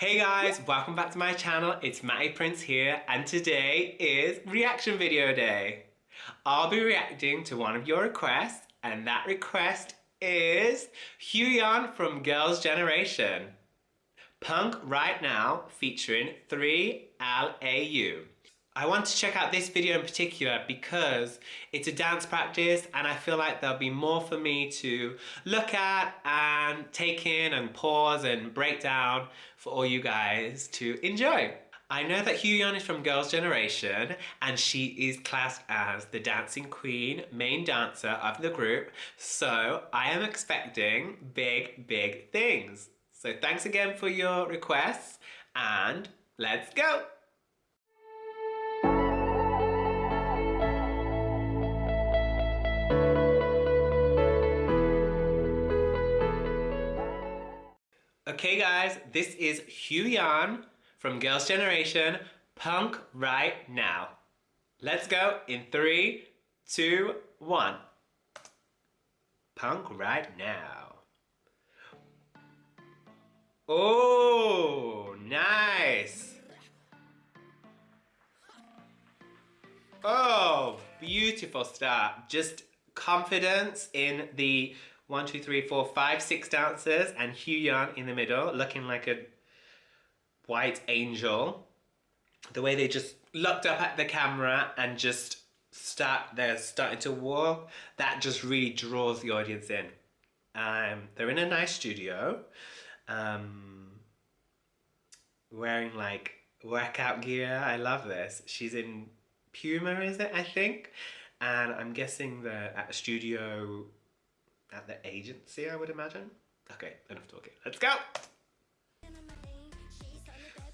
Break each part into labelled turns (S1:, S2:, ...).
S1: Hey guys, welcome back to my channel. It's Matty Prince here and today is reaction video day. I'll be reacting to one of your requests and that request is Hyoyeon from Girls' Generation. Punk Right Now featuring 3LAU. I want to check out this video in particular because it's a dance practice and I feel like there'll be more for me to look at and take in and pause and break down for all you guys to enjoy. I know that Hyoyeon is from Girls' Generation and she is classed as the dancing queen, main dancer of the group, so I am expecting big, big things. So thanks again for your requests and let's go! Okay guys, this is Hyoyeon from Girls' Generation, Punk Right Now. Let's go in three, two, one. Punk Right Now. Oh, nice. Oh, beautiful start. Just confidence in the one, two, three, four, five, six dancers, and Hyoyeon in the middle, looking like a white angel. The way they just looked up at the camera and just start, they're starting to walk, that just really draws the audience in. Um, they're in a nice studio, um, wearing like workout gear. I love this. She's in Puma, is it? I think. And I'm guessing they're at a studio at the agency, I would imagine. Okay, enough talking. Let's go!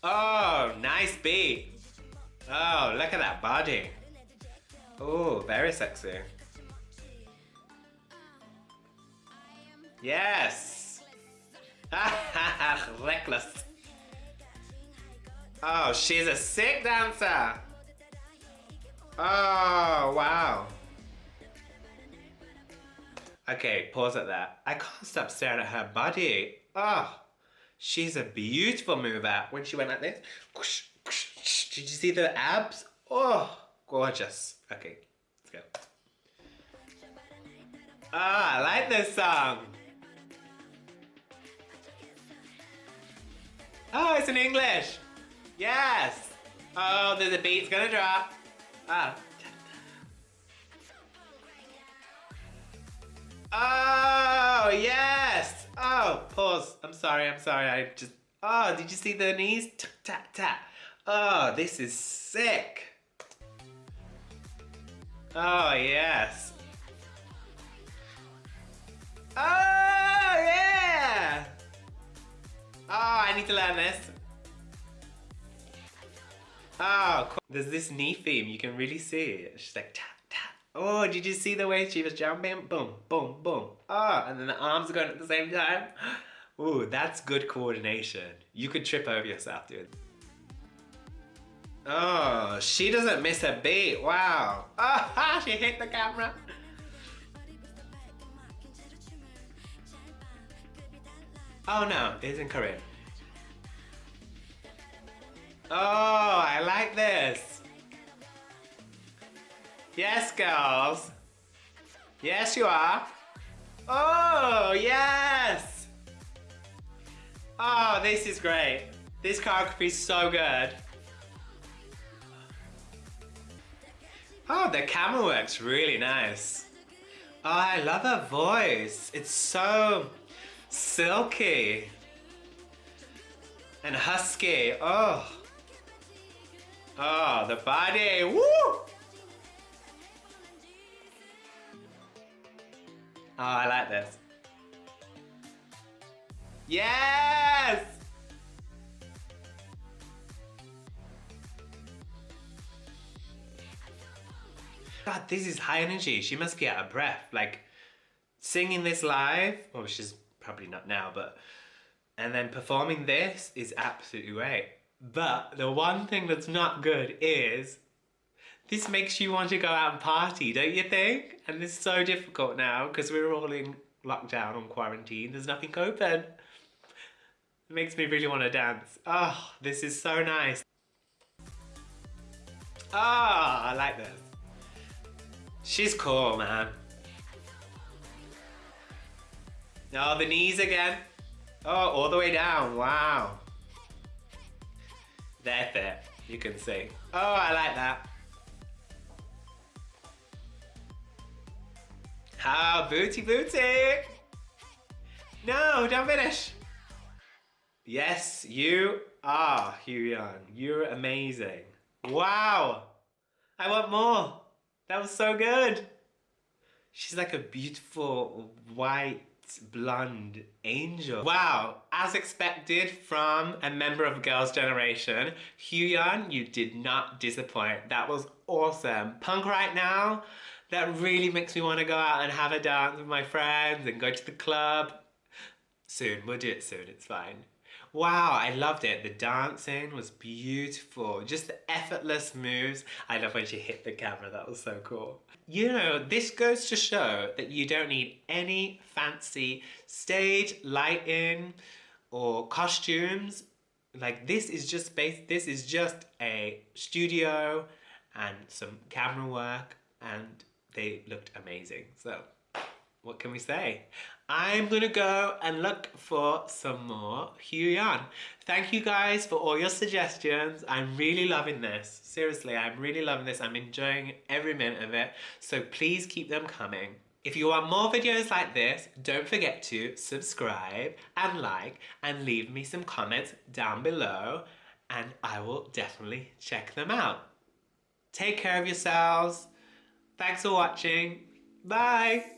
S1: Oh, nice beat. Oh, look at that body. Oh, very sexy. Yes! Reckless. Oh, she's a sick dancer. Oh, wow. Okay, pause at that. I can't stop staring at her body. Oh, she's a beautiful mover. When she went like this, did you see the abs? Oh, gorgeous. Okay, let's go. Ah, I like this song. Oh, it's in English. Yes. Oh, there's a beat. It's gonna drop. Ah, Oh, yes. Oh, pause. I'm sorry, I'm sorry. I just... Oh, did you see the knees? Tap, tap, tap. Oh, this is sick. Oh, yes. Oh, yeah. Oh, I need to learn this. Oh, cool. There's this knee theme. You can really see it. She's like, tap. Oh, did you see the way she was jumping? Boom, boom, boom. Ah, oh, and then the arms are going at the same time. Ooh, that's good coordination. You could trip over yourself, dude. Oh, she doesn't miss a beat. Wow. Oh, she hit the camera. Oh no, it's in Korean. Oh, I like this. Yes, girls. Yes, you are. Oh, yes. Oh, this is great. This choreography is so good. Oh, the camera works really nice. Oh, I love her voice. It's so silky and husky. Oh. Oh, the body. Woo! Oh, I like this. Yes! God, this is high energy. She must be out of breath. Like, singing this live, well, she's probably not now, but... And then performing this is absolutely great. But the one thing that's not good is this makes you want to go out and party, don't you think? And it's so difficult now because we're all in lockdown on quarantine. There's nothing open. It makes me really want to dance. Oh, this is so nice. Ah, oh, I like this. She's cool, man. Oh, the knees again. Oh, all the way down. Wow. They're fit, you can see. Oh, I like that. Ah, booty booty. No, don't finish. Yes, you are, Hyun. You're amazing. Wow. I want more. That was so good. She's like a beautiful white blonde angel. Wow, as expected from a member of Girls' Generation, Hyun, you did not disappoint. That was awesome. Punk right now, that really makes me want to go out and have a dance with my friends and go to the club. Soon, we'll do it soon, it's fine. Wow, I loved it. The dancing was beautiful. Just the effortless moves. I love when she hit the camera. That was so cool. You know, this goes to show that you don't need any fancy stage lighting or costumes. Like this is just space. This is just a studio and some camera work and they looked amazing. So what can we say? I'm gonna go and look for some more Hyun. Thank you guys for all your suggestions. I'm really loving this. Seriously, I'm really loving this. I'm enjoying every minute of it. So please keep them coming. If you want more videos like this, don't forget to subscribe and like and leave me some comments down below and I will definitely check them out. Take care of yourselves. Thanks for watching. Bye.